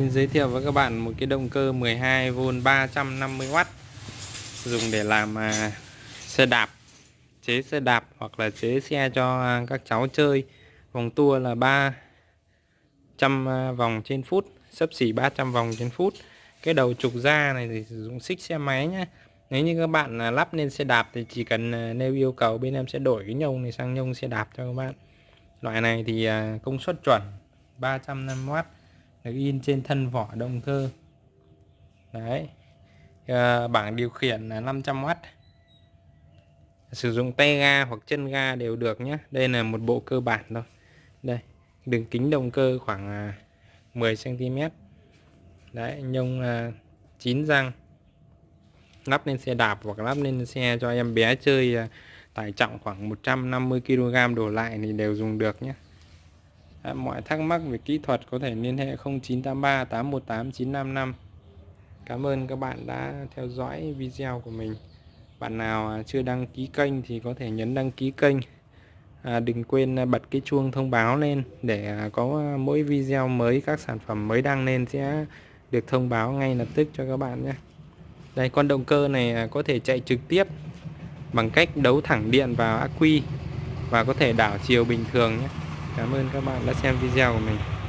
Xin giới thiệu với các bạn một cái động cơ 12V 350W dùng để làm à, xe đạp, chế xe đạp hoặc là chế xe cho các cháu chơi. Vòng tua là 300 à, vòng trên phút, sấp xỉ 300 vòng trên phút. Cái đầu trục ra này thì sử dụng xích xe máy nhé nếu như các bạn à, lắp lên xe đạp thì chỉ cần nêu yêu cầu bên em sẽ đổi cái nhông này sang nhông xe đạp cho các bạn. Loại này thì công suất chuẩn 350W được in trên thân vỏ động cơ. Đấy. À, bảng điều khiển là 500W sử dụng tay ga hoặc chân ga đều được nhé. Đây là một bộ cơ bản thôi. Đây đường kính động cơ khoảng à, 10 cm đấy nhông à, 9 răng. Lắp lên xe đạp hoặc lắp lên xe cho em bé chơi à, tải trọng khoảng 150 kg đổ lại thì đều dùng được nhé. À, mọi thắc mắc về kỹ thuật có thể liên hệ 0983 818 955 Cảm ơn các bạn đã theo dõi video của mình. Bạn nào à, chưa đăng ký kênh thì có thể nhấn đăng ký kênh. À, Đừng quên à, bật cái chuông thông báo lên để à, có mỗi video mới các sản phẩm mới đăng lên sẽ được thông báo ngay lập tức cho các bạn nhé. Đây con động cơ này có thể chạy trực tiếp bằng cách đấu thẳng điện vào ắc quy và có thể đảo chiều bình thường nhé. Cảm ơn các bạn đã xem video của mình.